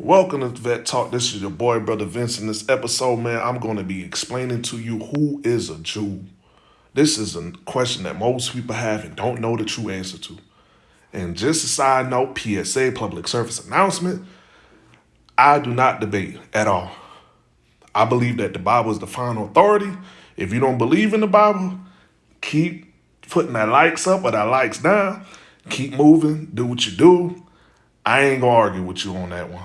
Welcome to Vet Talk. This is your boy, Brother Vince. In this episode, man, I'm going to be explaining to you who is a Jew. This is a question that most people have and don't know the true answer to. And just a side note, PSA, public service announcement, I do not debate at all. I believe that the Bible is the final authority. If you don't believe in the Bible, keep putting that likes up or that likes down. Keep moving, do what you do. I ain't gonna argue with you on that one.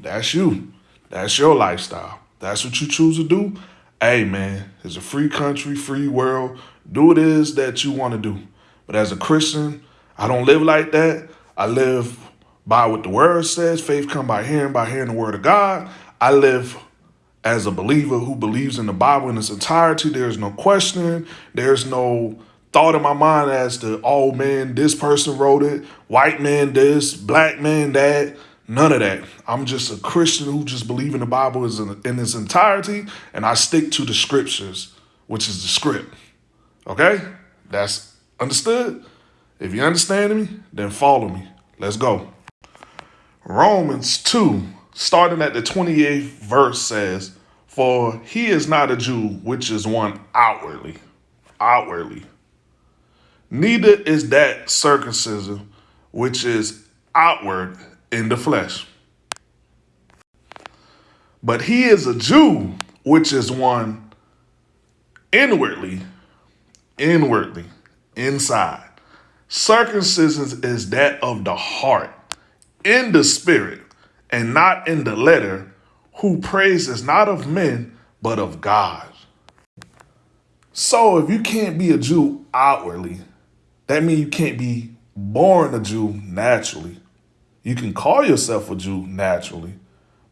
That's you. That's your lifestyle. That's what you choose to do. Hey, man, it's a free country, free world. Do what it is that you want to do. But as a Christian, I don't live like that. I live by what the word says. Faith come by hearing, by hearing the word of God. I live as a believer who believes in the Bible in its entirety. There's no question. There's no thought in my mind as to, oh man, this person wrote it, white man this, black man that. None of that. I'm just a Christian who just believe in the Bible in its entirety, and I stick to the scriptures, which is the script. Okay? That's understood? If you understand me, then follow me. Let's go. Romans 2, starting at the 28th verse says, For he is not a Jew, which is one outwardly. Outwardly. Neither is that circumcision, which is outward in the flesh. But he is a Jew, which is one inwardly, inwardly, inside. Circumcision is that of the heart, in the spirit, and not in the letter, who praises not of men, but of God. So if you can't be a Jew outwardly, that means you can't be born a Jew naturally. You can call yourself a Jew naturally,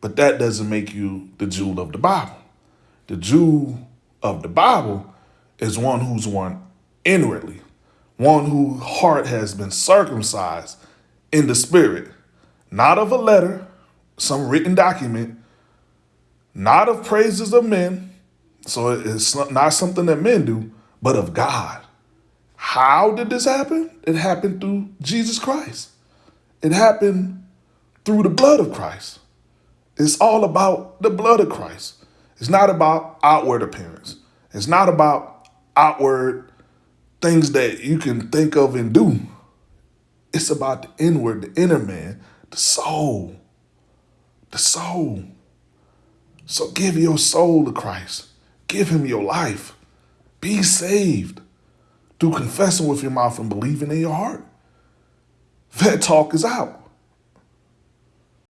but that doesn't make you the Jew of the Bible. The Jew of the Bible is one who's one inwardly, one whose heart has been circumcised in the spirit, not of a letter, some written document, not of praises of men, so it's not something that men do, but of God. How did this happen? It happened through Jesus Christ. It happened through the blood of Christ. It's all about the blood of Christ. It's not about outward appearance. It's not about outward things that you can think of and do. It's about the inward, the inner man, the soul. The soul. So give your soul to Christ. Give him your life. Be saved through confessing with your mouth and believing in your heart. Vet Talk is out.